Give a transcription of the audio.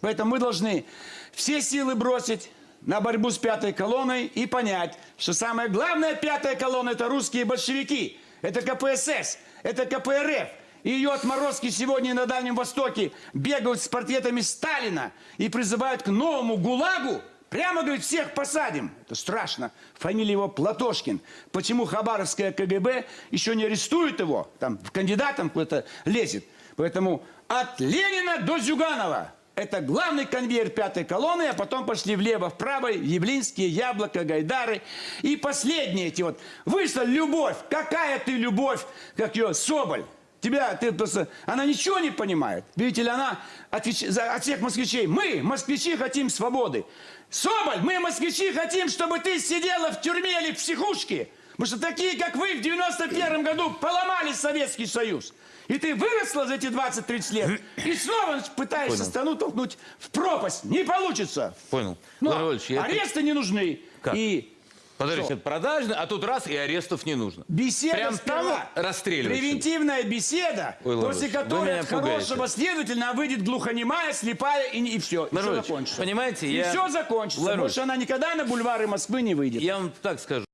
Поэтому мы должны все силы бросить на борьбу с пятой колонной и понять, что самая главная пятая колонна – это русские большевики, это КПСС, это КПРФ. И ее отморозки сегодня на Дальнем Востоке бегают с портретами Сталина и призывают к новому ГУЛАГу. Прямо, говорит, всех посадим. Это страшно. Фамилия его Платошкин. Почему Хабаровское КГБ еще не арестует его? Там в кандидатом куда-то лезет. Поэтому от Ленина до Зюганова. Это главный конвейер пятой колонны, а потом пошли влево, вправо, Явлинские, Яблоко, Гайдары. И последние эти вот. Вышла любовь. Какая ты любовь, как ее, Соболь. Тебя, ты просто, она ничего не понимает. Видите ли, она отвеч- за, от всех москвичей. Мы, москвичи, хотим свободы. Соболь, мы, москвичи, хотим, чтобы ты сидела в тюрьме или в психушке. Потому что такие, как вы, в 91 году поломали Советский Союз. И ты выросла за эти 20-30 лет, и снова пытаешься Понял. страну толкнуть в пропасть. Не получится. Понял. Но Владимир Владимирович, я- аресты не нужны. Как? И Это продажно, а тут раз и арестов не нужно. Беседа Прям сперва. там расстреливать. Превентивная беседа, Ой, после которой от хорошего пугаете. следователя выйдет глухонемая, слепая и, и все. И все закончится. понимаете, и я- все закончится. Владимир Больше она никогда на бульвары Москвы не выйдет. Я вам так скажу.